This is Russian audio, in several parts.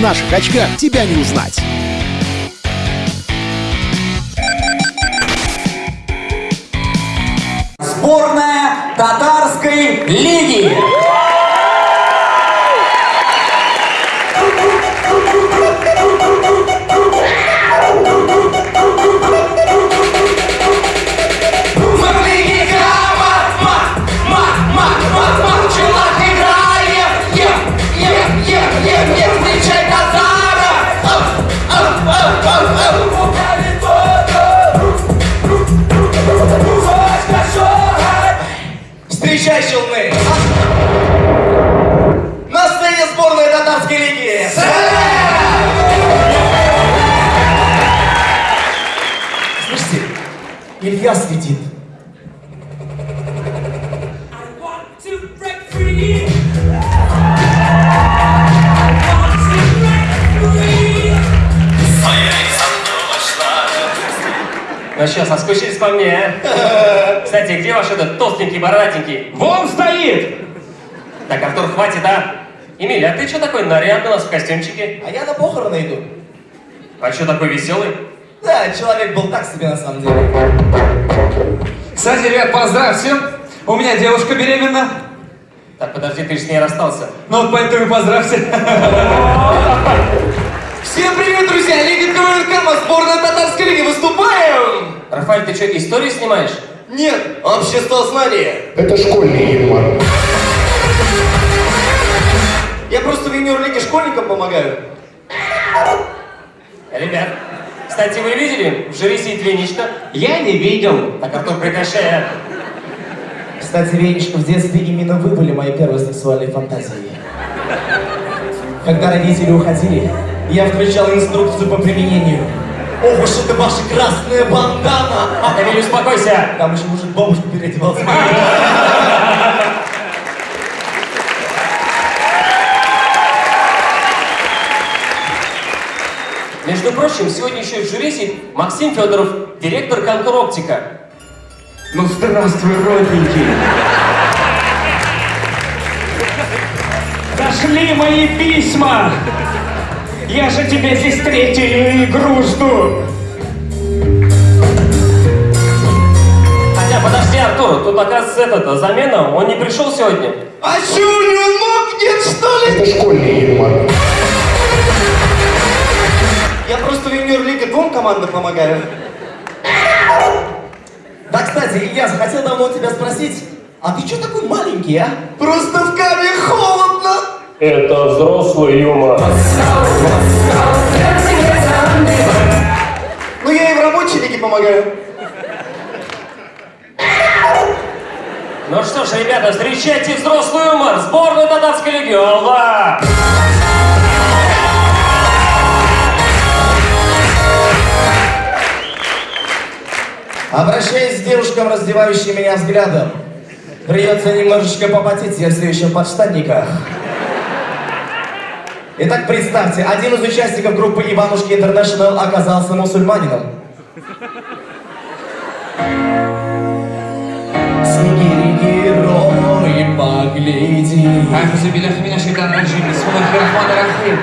наших очках тебя не узнать. Сборная татарской лиги. Илья светит. Ну что, соскучились по мне, а? Кстати, где ваш этот толстенький, бородатенький? Вон стоит! Так, Артур, хватит, а? Эмиль, а ты что такой нарядный у нас в костюмчике? А я на похороны иду. А что такой веселый? Да, человек был так себе на самом деле. Кстати, ребят, поздравьте! У меня девушка беременна. Так, подожди, ты же с ней расстался. Ну вот поэтому и поздравьте. Всем привет, друзья! Лига КВН мы сборная татарской лиги. Выступаем! Рафаэль, ты что, историю снимаешь? Нет, общество знания. Это школьный юмор. Я просто в юниор-лиге школьникам помогаю. Ребят, кстати, вы видели? В жюри сидит Венечка. Я не видел. Так, Артур, прекращай, а. Кстати, Венечка, в детстве именно вы были моей первой сексуальной фантазией. Когда родители уходили, я включал инструкцию по применению. Ох уж это ваша красная бандана! Эмиль, успокойся. Там еще мужик бабушку переодевался. Между прочим, сегодня еще в жюри сидит Максим Федоров, директор «Оптика». Ну здравствуй, родненький. Дошли мои письма. Я же тебе здесь третью игру жду. Хотя, подожди, Артур, тут, оказывается, этот, замена, он не пришел сегодня. А него ног нет, что ли? Это школьный юмор. Я просто в юниор-лиге двум командам помогаю. Да, кстати, Илья, захотел давно у тебя спросить, а ты чё такой маленький, а? Просто в каме холодно! Это взрослый юмор. Ну, я и в рабочей лиге помогаю. Ну что ж, ребята, встречайте взрослый юмор, сборную татарской лиги, Алла! Обращаясь к девушкам, раздевающим меня взглядом, придется немножечко попотеть, я все еще в подштанниках. Итак, представьте, один из участников группы «Иванушки Интернешнл» оказался мусульманином. Снегири герои, погляди. Меня шайтан раджим, бисмиллахи рахман рахим.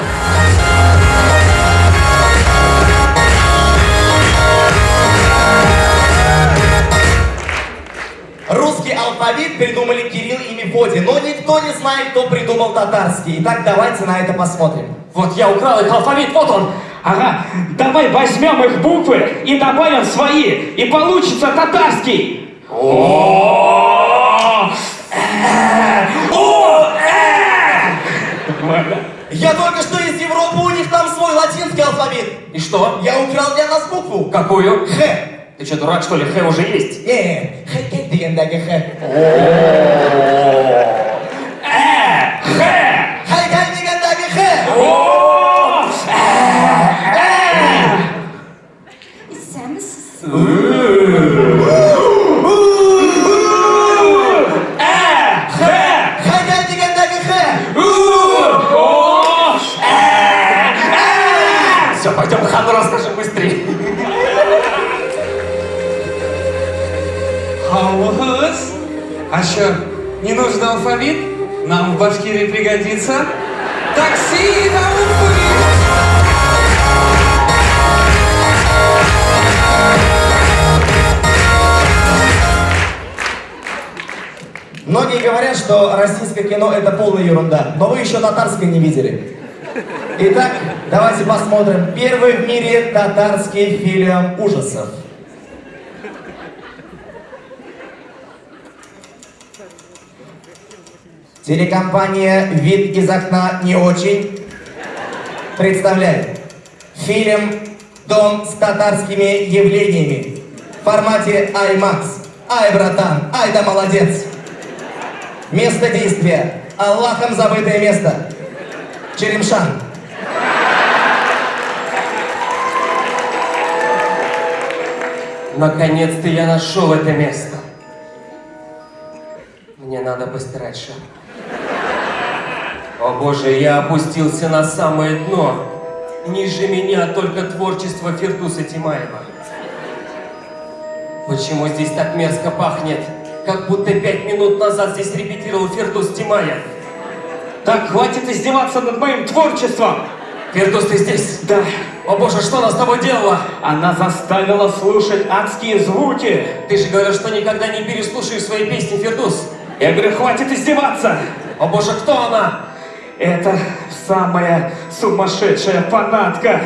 Алфавит придумали Кирилл и Мефодий, но никто не знает, кто придумал татарский. Итак, давайте на это посмотрим. Вот я украл их алфавит, вот он! Ага, давай возьмем их буквы и добавим свои, и получится татарский. Я только что из Европы, у них там свой латинский алфавит. И что? Я украл для нас букву. Какую? Х. Ты что, дурак, что ли? Х уже есть. Не, х дегендаге х. Э! в Башкирии пригодится. Такси на Урфы! Многие говорят, что российское кино это полная ерунда, но вы еще татарское не видели. Итак, давайте посмотрим первый в мире татарский фильм ужасов. Телекомпания «Вид из окна не очень» представляет фильм «Дом с татарскими явлениями» в формате IMAX. Ай, братан, ай да молодец! Место действия. Аллахом забытое место. Черемшан. Наконец-то я нашел это место. Мне надо постирать шапку. О боже, я опустился на самое дно. Ниже меня только творчество Фирдуса Тимаева. Почему здесь так мерзко пахнет? Как будто пять минут назад здесь репетировал Фирдус Тимаев. Так, хватит издеваться над моим творчеством! Фирдус, ты здесь? Да, О боже, что она с тобой делала? она заставила слушать адские звуки. Ты же говорил, что никогда не переслушаешь свои песни, Фирдус. Я говорю, хватит издеваться! О боже, кто она? Это самая сумасшедшая фанатка.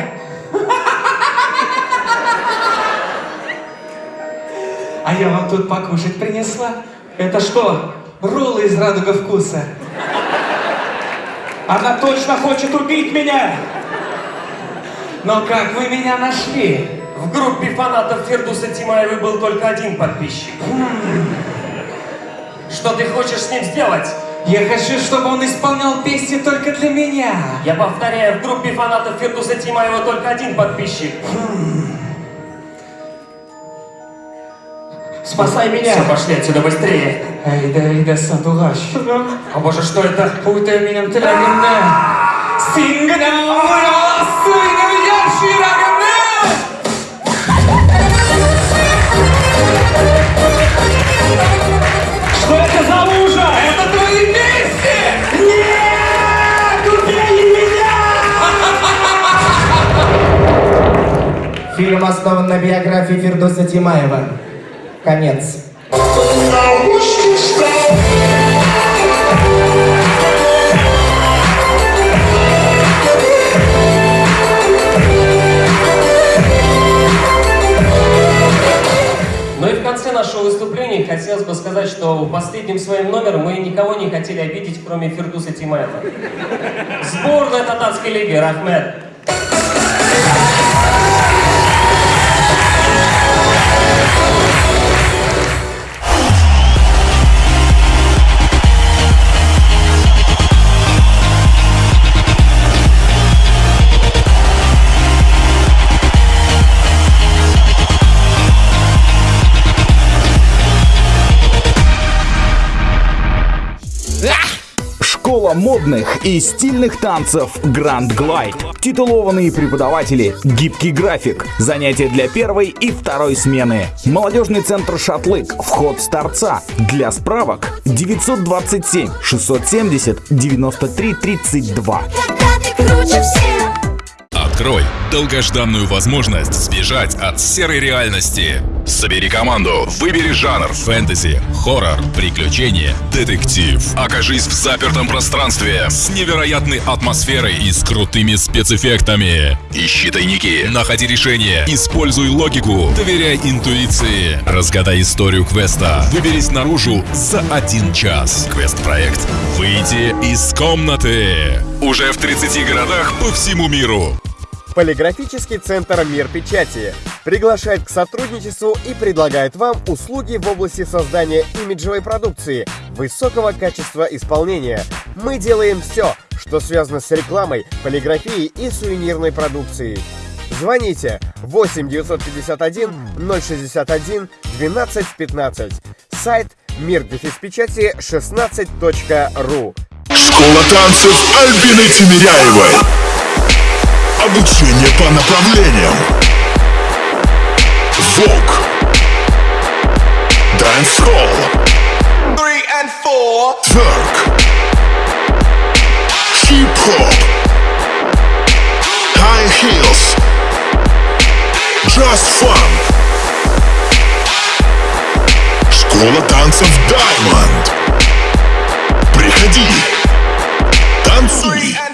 А я вам тут покушать принесла. Это что? Роллы из радуга вкуса. Она точно хочет убить меня! Но как вы меня нашли? В группе фанатов Фердуса Тимаева был только один подписчик. Что ты хочешь с ним сделать? Я хочу, чтобы он исполнял песни только для меня. Я повторяю, в группе фанатов Фердуса Тимаева только один подписчик. Спасай меня! Все, пошли отсюда быстрее. Эй, да, эй, да, сандугаш. О боже, что это? Путай меня телегенне. Сингана, ура, основан на биографии Фирдуса Тимаева. Конец. Ну в нашего выступления хотелось бы сказать, что последним своим номером мы никого не хотели обидеть, кроме Фердуса Тимаева. Сборная татарской лиги, Рахмет. Модных и стильных танцев Grand Glide. Титулованные преподаватели, гибкий график, занятия для первой и второй смены. Молодежный центр «Шатлык», вход с торца. Для справок 927 670 93 32. Когда ты круче всех Открой долгожданную возможность сбежать от серой реальности. Собери команду, выбери жанр фэнтези, хоррор, приключения, детектив. Окажись в запертом пространстве с невероятной атмосферой и с крутыми спецэффектами. Ищи тайники, находи решения, используй логику, доверяй интуиции. Разгадай историю квеста. Выберись наружу за один час. Квест-проект «Выйти из комнаты». Уже в 30 городах по всему миру. Полиграфический центр «Мир печати» приглашает к сотрудничеству и предлагает вам услуги в области создания имиджевой продукции, высокого качества исполнения. Мы делаем все, что связано с рекламой, полиграфией и сувенирной продукцией. Звоните 8 951 061 12 15. Сайт мир печати 16.ру. Школа танцев Альбины Тимиряевой. Обучение по направлениям. Вок. Dancehall. Twerk. Хип-хоп. High heels. Just fun. Школа танцев Diamond. Приходи, танцуй.